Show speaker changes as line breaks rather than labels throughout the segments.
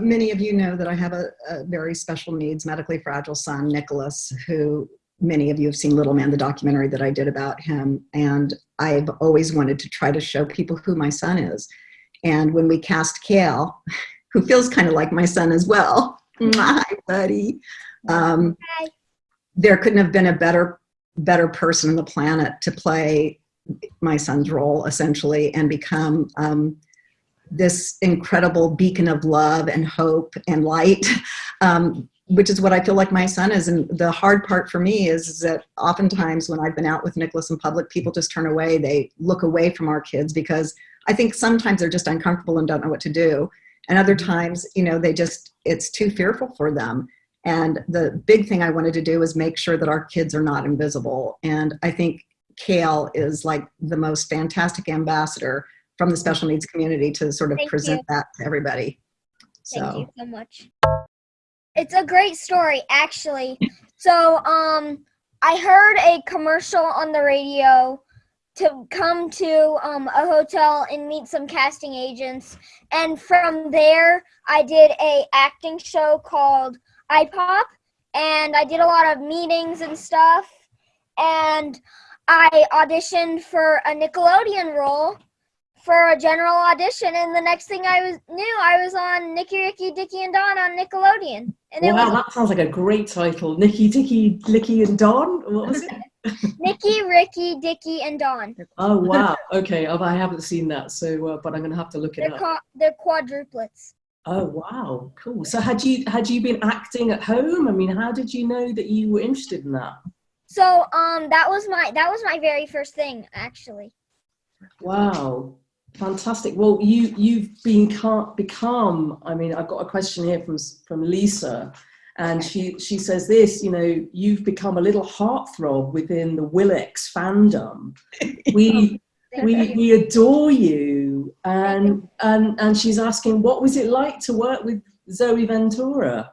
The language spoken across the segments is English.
many of you know that I have a, a, very special needs, medically fragile son, Nicholas, who many of you have seen Little Man, the documentary that I did about him. And I've always wanted to try to show people who my son is. And when we cast Kale, who feels kind of like my son as well, my buddy, um, Hi. there couldn't have been a better, better person on the planet to play my son's role essentially and become um, this incredible beacon of love and hope and light, um, which is what I feel like my son is. And the hard part for me is, is, that oftentimes when I've been out with Nicholas in public, people just turn away. They look away from our kids because I think sometimes they're just uncomfortable and don't know what to do. And other mm-hmm. times, you know, they just, it's too fearful for them. And the big thing I wanted to do is make sure that our kids are not invisible. And I think Kale is like the most fantastic ambassador from the special needs community to sort of Thank present you. that to everybody.
So. Thank you so much. It's a great story, actually. So, um, I heard a commercial on the radio to come to um, a hotel and meet some casting agents, and from there, I did a acting show called iPop, and I did a lot of meetings and stuff, and I auditioned for a Nickelodeon role for a general audition, and the next thing I was knew, I was on Nicky, Ricky, Dicky, and Dawn on Nickelodeon. And
wow, was, that sounds like a great title. Nicky, Dicky, Licky, and Dawn. What was it?
Nicky, Ricky, Dicky, and Dawn.
Oh wow! Okay, oh, I haven't seen that, so uh, but I'm gonna have to look
it
they're
up. they're quadruplets.
Oh wow, cool. So had you had you been acting at home? I mean, how did you know that you were interested in that?
So um, that was my that was my very first thing actually.
Wow, fantastic. Well, you you've been become. I mean, I've got a question here from from Lisa, and she she says this. You know, you've become a little heartthrob within the Willex fandom. We. we, we adore you and and and she's asking what was it like to work with zoe ventura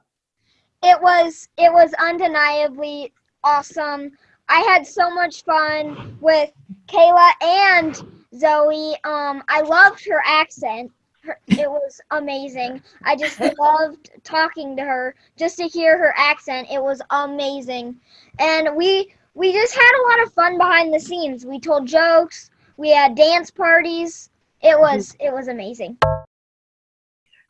it was it was undeniably awesome. I had so much fun with Kayla and Zoe. Um, I loved her accent. Her, it was amazing. I just loved talking to her. Just to hear her accent, it was amazing. And we we just had a lot of fun behind the scenes. We told jokes. We had dance parties. It was it was amazing.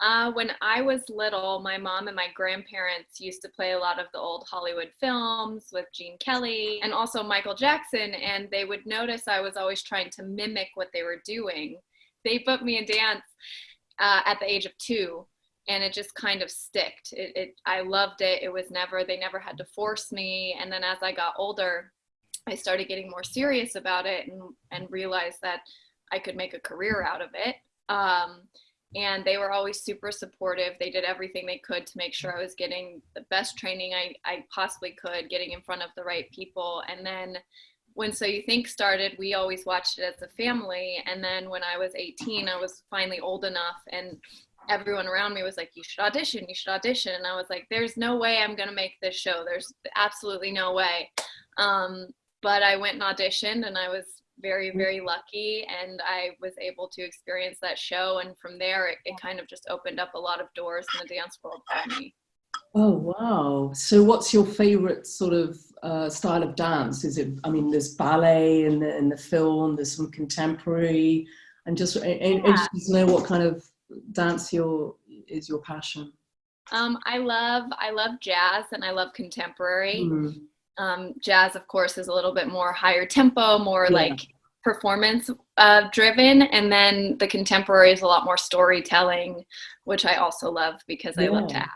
Uh, when I was little, my mom and my grandparents used to play a lot of the old Hollywood films with Gene Kelly and also Michael Jackson, and they would notice I was always trying to mimic what they were doing. They put me in dance uh, at the age of two, and it just kind of sticked. It, it, I loved it. It was never, they never had to force me. And then as I got older, I started getting more serious about it and, and realized that I could make a career out of it. Um, and they were always super supportive. They did everything they could to make sure I was getting the best training I, I possibly could, getting in front of the right people. And then when So You Think started, we always watched it as a family. And then when I was 18, I was finally old enough and everyone around me was like, you should audition, you should audition. And I was like, there's no way I'm going to make this show. There's absolutely no way. Um, but I went and auditioned and I was very, very lucky and I was able to experience that show. And from there, it, it kind of just opened up a lot of doors in the dance world for me.
Oh, wow. So what's your favorite sort of uh, style of dance? Is it, I mean, there's ballet in the, in the film, there's some contemporary, and just yeah. interested to know what kind of dance your is your passion.
Um, I love, I love jazz and I love contemporary. Mm um, jazz of course is a little bit more higher tempo more yeah. like performance uh, driven and then the contemporary is a lot more storytelling which i also love because yeah. i love to act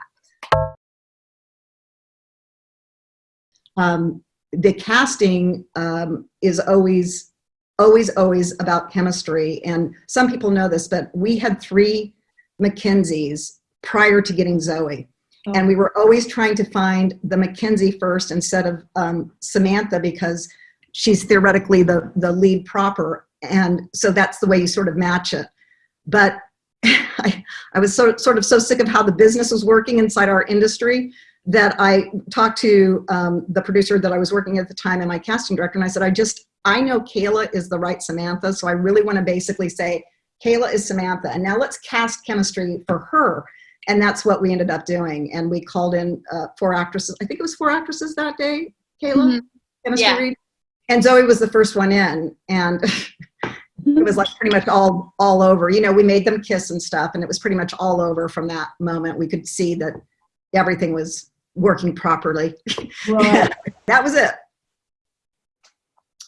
um, the casting um, is always always always about chemistry and some people know this but we had three mackenzies prior to getting zoe Oh. And we were always trying to find the Mackenzie first instead of um, Samantha because she's theoretically the, the lead proper. And so that's the way you sort of match it. But I, I was so, sort of so sick of how the business was working inside our industry that I talked to um, the producer that I was working at the time and my casting director and I said, I just, I know Kayla is the right Samantha. So I really want to basically say, Kayla is Samantha. And now let's cast chemistry for her and that's what we ended up doing. And we called in uh, four actresses. I think it was four actresses that day, Kayla?
Mhm.
Chemistry
Yeah.
read? And Zoe was the first one in. And it was like pretty much all all over. You know, we made them kiss and stuff, and it was pretty much all over from that moment. We could see that everything was working properly.
Right.
that was it.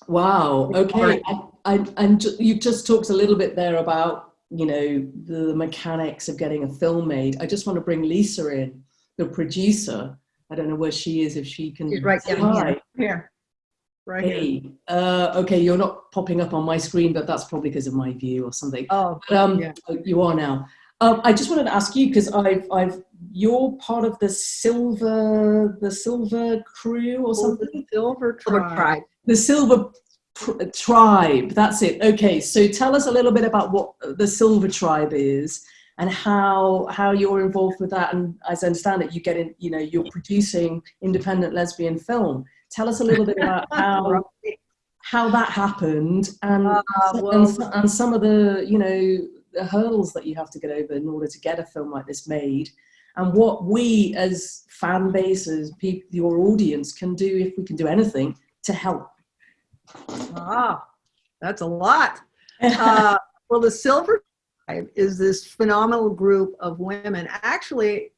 Wow. Okay.
Right.
I, I, and you just talked a little bit there about, you know, the mechanics of getting a film made. I just want to bring Lisa in, the producer. I don't know where she is, if she can.
She's right down here.
hi.
Here. Right here.
Hey. Uh, okay, you're not popping up on my screen, but that's probably because of my view or something.
Oh,
But, um,
Yeah.
you are now. Um, I just wanted to ask you because I've, I've, you're part of the silver, the silver crew or something.
Silver
Silver
Tribe.
The Silver Tribe. That's it. Okay, so tell us a little bit about what the Silver Tribe is and how how you're involved with that. And as I understand it, you get in. You know, you're producing independent lesbian film. Tell us a little bit about how how that happened and
Uh, well-
so- and some of the you know the hurdles that you have to get over in order to get a film like this made and what we as fan bases people your audience can do if we can do anything to help
Ah, that's a lot. Uh, well, the Silver Tribe is this phenomenal group of women. Actually,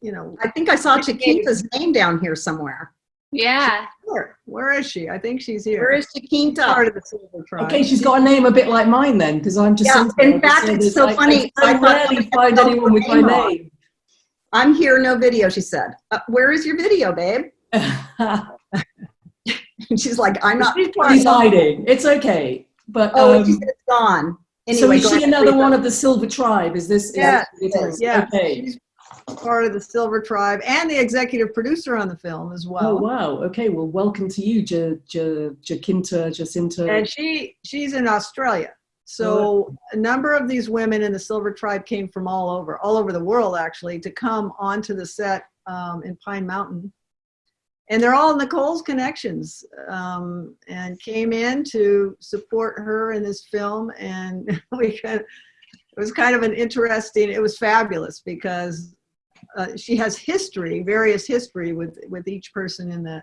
you know,
I think I saw Chiquita's name down here somewhere.
Yeah.
where, where is she? I think she's here.
Where is Chiquita?
part of the Silver Tribe?
okay she's got a name a bit like mine then because i'm just
Yeah, in fact, it's so funny.
i,
I thought
rarely
somebody
find
had
anyone with my
her name wrong.
name
I'm here, no video, she said. Uh, where is your video, babe? And she's like, I'm not.
She's part
he's
of-
hiding it's okay but
Oh,
um,
she said it's gone.
so
Anyway,
is
go
she another one of the silver tribe is this is
Yeah,
this telling me?
yeah,
okay
she's part of the Silver Tribe and the executive producer on the film as well.
Oh wow! Okay, well, welcome to you, Ja Ja Jacinta, Jacinta.
and she she's in Australia. So a number of these women in the Silver Tribe came from all over, all over the world actually, to come onto the set um, in Pine Mountain. And they're all Nicole's connections um, and came in to support her in this film. And we kind of, it was kind of an interesting, it was fabulous because uh, she has history, various history with, with each person in the,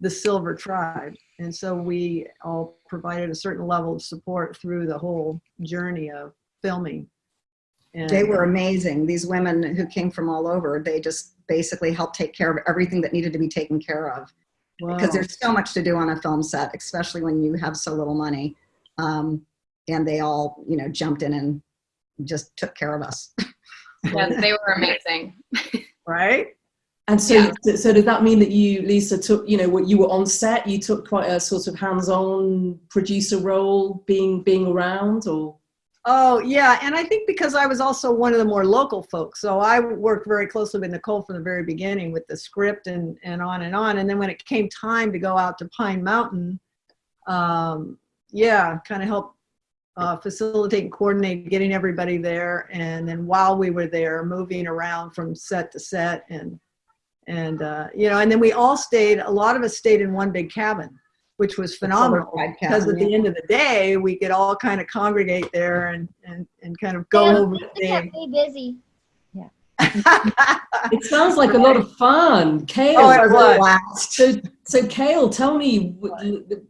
the Silver Tribe. And so we all provided a certain level of support through the whole journey of filming. And,
They were amazing. These women who came from all over, they just basically helped take care of everything that needed to be taken care of.
wow.
Because there's so much to do on a film set, especially when you have so little money. Um, and they all, you know, jumped in and just took care of us.
Yeah, they were amazing.
right?
and so,
yeah.
so, so does that mean that you, Lisa, took you know what you were on set? You took quite a sort of hands-on producer role, being being around, or
Oh, yeah. And I think because I was also one of the more local folks. So I worked very closely with Nicole from the very beginning with the script and, and on and on. And then when it came time to go out to Pine Mountain, um, yeah, kind of help uh, facilitate and coordinate getting everybody there. And then while we were there, moving around from set to set and, and, uh, you know, and then we all stayed, a lot of us stayed in one big cabin, which was phenomenal
Tribe
because
cabin,
at the end of the day, we could all kind of congregate there and, and, and kind of go
Yeah,
over
They kept
the
me busy.
it sounds like a lot of fun. Kale,
Oh, it was.
So so Kale, tell me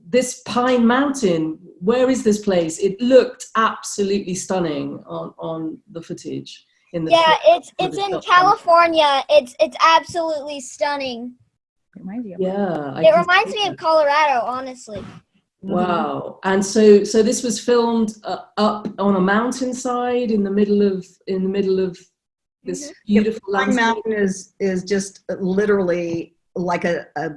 this Pine Mountain. Where is this place? It looked absolutely stunning on on the footage. In the
Yeah, it's it's in. California. It's it's absolutely stunning.
Reminds you of
Yeah, I
It
can
reminds me
that.
of Colorado, honestly.
Wow. And so so this was filmed uh, up on a mountainside in the middle of in the middle of this beautiful
Pine
landscape.
Mountain is, is just literally like a a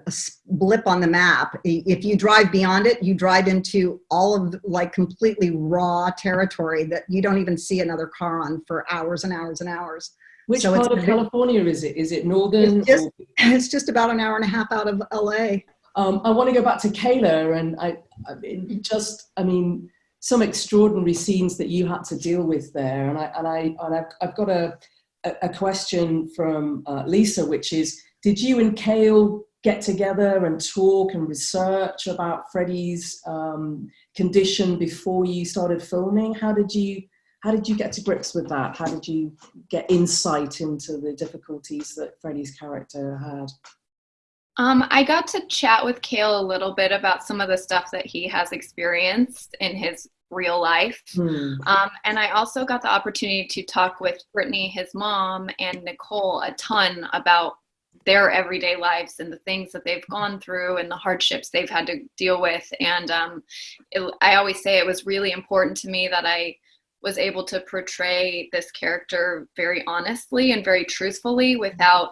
blip on the map. If you drive beyond it, you drive into all of like completely raw territory that you don't even see another car on for hours and hours and hours.
Which
so
part of California is it? Is it northern?
It's just- It's just about an hour and a half out of LA.
Um, I want to go back to Kayla and I, I mean, just, I mean, some extraordinary scenes that you had to deal with there. And I, and I, and I've, I've got a, a a question from uh, Lisa, which is, did you and Kale get together and talk and research about Freddie's um, condition before you started filming? How did you, how did you get to grips with that? How did you get insight into the difficulties that Freddie's character had?
Um, I got to chat with Kale a little bit about some of the stuff that he has experienced in his real life.
Hmm.
Um, and I also got the opportunity to talk with Brittany, his mom, and Nicole a ton about their everyday lives and the things that they've gone through and the hardships they've had to deal with. And um, it, I always say it was really important to me that I was able to portray this character very honestly and very truthfully without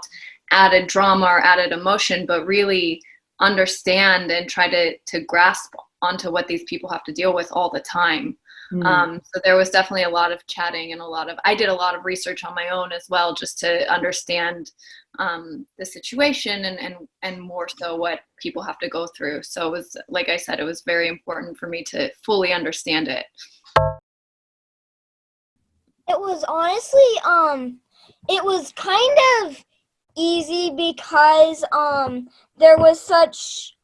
added drama or added emotion, but really understand and try to, to grasp onto what these people have to deal with all the time.
Hmm.
Um, so there was definitely a lot of chatting and a lot of, I did a lot of research on my own as well, just to understand um, the situation and, and, and more so what people have to go through. So it was, like I said, it was very important for me to fully understand it.
It was honestly, um, it was kind of easy because, um, there was such,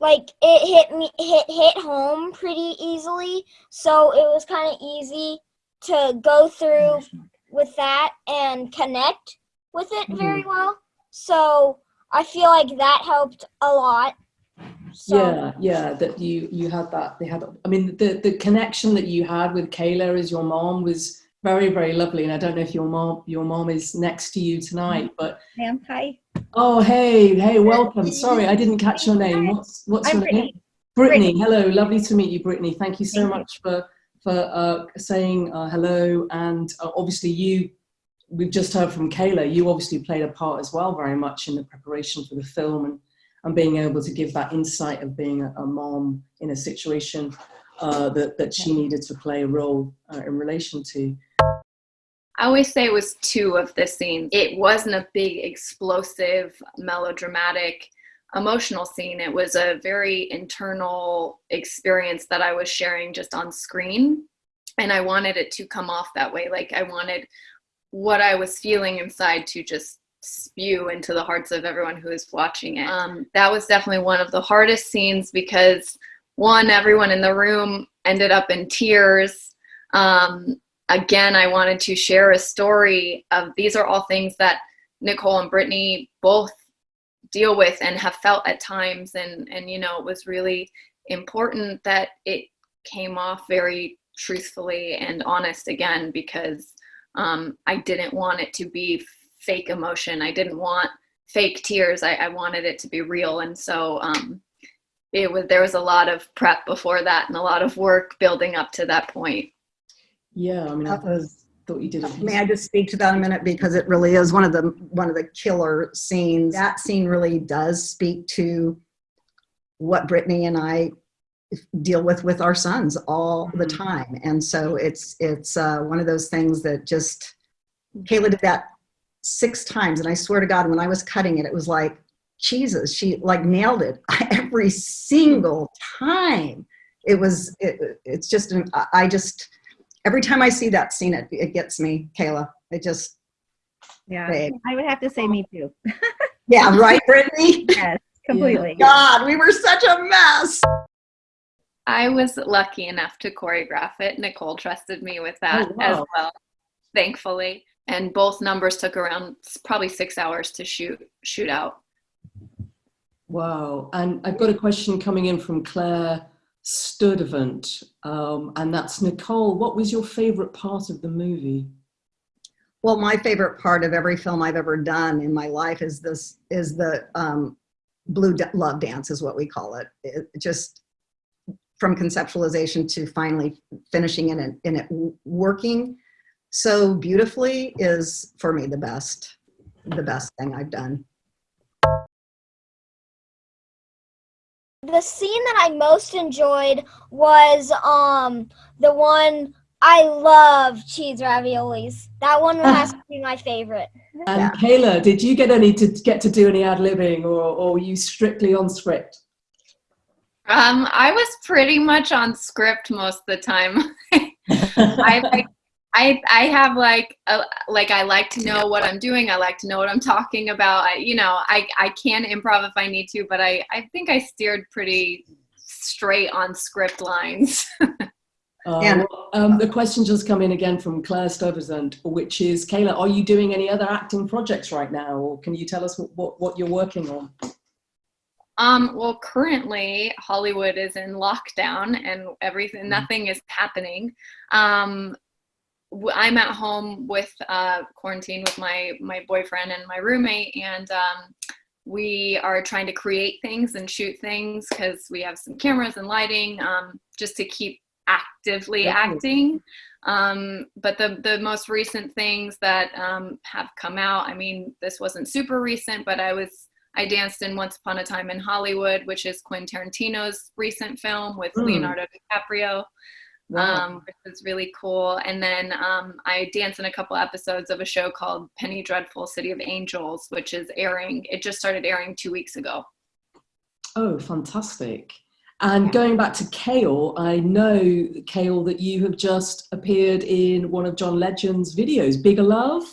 like, it hit me, hit, hit home pretty easily. So it was kind of easy to go through with that and connect with it very well. So I feel like that helped a lot. So,
yeah, yeah, that you you had that. They had. I mean, the the connection that you had with Kayla as your mom was very very lovely. And I don't know if your mom your mom is next to you tonight, but
Ma'am, hi.
oh hey hey welcome. Sorry, I didn't catch your name. What's what's
I'm
your name?
Brittany.
Brittany. Hello, lovely to meet you, Brittany. Thank you so
Thank you.
much for for uh, saying uh, hello. And uh, obviously, you we've just heard from Kayla. You obviously played a part as well, very much in the preparation for the film and and being able to give that insight of being a, a mom in a situation uh, that that she needed to play a role uh, in relation to.
I always say it was two of the scenes. It wasn't a big, explosive, melodramatic, emotional scene. It was a very internal experience that I was sharing just on screen. And I wanted it to come off that way. Like I wanted what I was feeling inside to just spew into the hearts of everyone who is watching it. Um, that was definitely one of the hardest scenes because one, everyone in the room ended up in tears. Um, again, I wanted to share a story of these are all things that Nicole and Brittany both deal with and have felt at times. And, and you know, it was really important that it came off very truthfully and honest again because um, I didn't want it to be fake emotion. I didn't want fake tears. I, I wanted it to be real. And so um, it was there was a lot of prep before that and a lot of work building up to that point.
Yeah, I mean, I
was
thought you did a
May I just speak to that a minute because it really is one of the one of the killer scenes. That scene really does speak to what Brittany and I deal with with our sons all the
Mhm.
time, and so it's it's uh, one of those things that just Kayla did that six times, and I swear to God, when I was cutting it, it was like Jesus. She like nailed it every single time. It was it, it's just an, I just every time I see that scene, it, it gets me, Kayla. It just,
Yeah,
Great.
I would have to say me too.
yeah, right, Brittany?
Yes, completely.
God, we were such a mess.
I was lucky enough to choreograph it. Nicole trusted me with that
Oh,
as well, thankfully. And both numbers took around probably six hours to shoot shoot out.
Wow. And I've got a question coming in from Claire Sturdivant. Um, and that's Nicole. What was your favorite part of the movie?
Well, my favorite part of every film I've ever done in my life is this, is the um, blue love dance is what we call it. It just from conceptualization to finally finishing in it, in it working so beautifully is for me the best, the best thing I've done.
The scene that I most enjoyed was um the one I love cheese raviolis. That one has to be my favorite.
And
Yeah.
Kayla, did you get any to get to do any ad libbing or, or were you strictly on script?
Um, I was pretty much on script most of the time. I like I I have like a, like I like to know what I'm doing. I like to know what I'm talking about. I, you know, I I can improv if I need to, but I I think I steered pretty straight on script lines.
And-
well, um, the question just come in again from Claire Stuyvesant, which is, Kayla, are you doing any other acting projects right now? Or can you tell us what, what, what you're working on?
Um, well, currently Hollywood is in lockdown and everything,
Mhm.
nothing is happening. Um, w- I'm at home with uh, quarantine with my my boyfriend and my roommate, and um, we are trying to create things and shoot things because we have some cameras and lighting um, just to keep actively
Yeah.
acting. Um, but the the most recent things that um, have come out, I mean, this wasn't super recent, but I was I danced in Once Upon a Time in Hollywood, which is Quentin Tarantino's recent film with
Mm.
Leonardo DiCaprio,
Wow.
um, which is really cool. And then um, I dance in a couple episodes of a show called Penny Dreadful City of Angels, which is airing. It just started airing two weeks ago.
Oh, fantastic. And going back to Kale, I know, Kale, that you have just appeared in one of John Legend's videos, Bigger Love.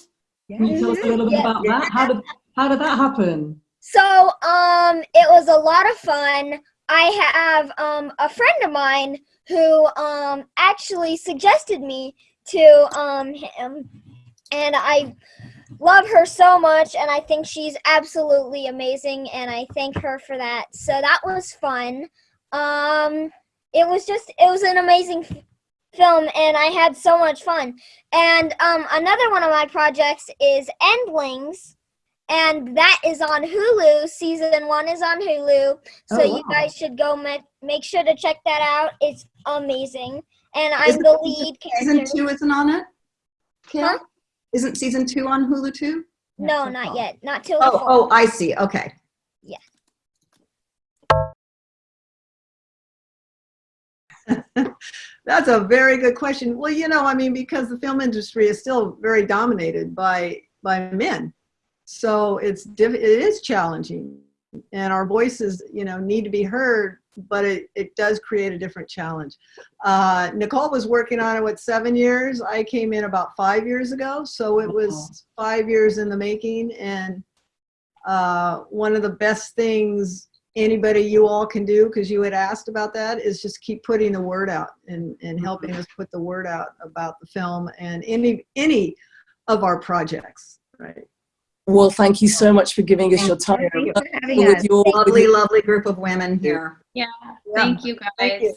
Can you tell us a little bit
Yeah.
about that? How did, how did that happen?
So, um, it was a lot of fun. I have um, a friend of mine who um, actually suggested me to um, him, and I love her so much, and I think she's absolutely amazing, and I thank her for that. So that was fun. Um, it was just, it was an amazing film, and I had so much fun. And um, another one of my projects is Endlings and that is on Hulu. Season one is on Hulu, so
Oh,
you guys should go ma- make sure to check that out. It's amazing, and I'm
Isn't
the
season-
lead
Season
character.
two isn't on it? Kale?
Huh?
Isn't season two on Hulu too?
No, not yet. Not till
Oh, oh, I see. Okay. Yeah.
That's a very good question. Well, you know, I mean, because the film industry is still very dominated by by men, so it's diff- it is challenging, and our voices, you know, need to be heard. But it it does create a different challenge. Uh, Nicole was working on it what seven years. I came in about five years ago, so it was five years in the making. And uh, one of the best things anybody you all can do because you had asked about that is just keep putting the word out and, and helping us put the word out about the film and any any of our projects right
Well, thank you so much for giving us your time.
Thank you for having
With
us.
your,
Lovely,
your-
lovely group of women here.
Yeah,
Yeah.
thank you guys.
Thank you.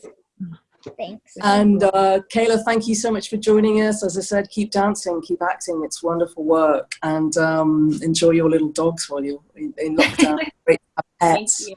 Thanks.
and uh, Kayla, thank you so much for joining us. As I said, keep dancing, keep acting. It's wonderful work. And um, enjoy your little dogs while you're in, in lockdown. Great to
Thank
pets.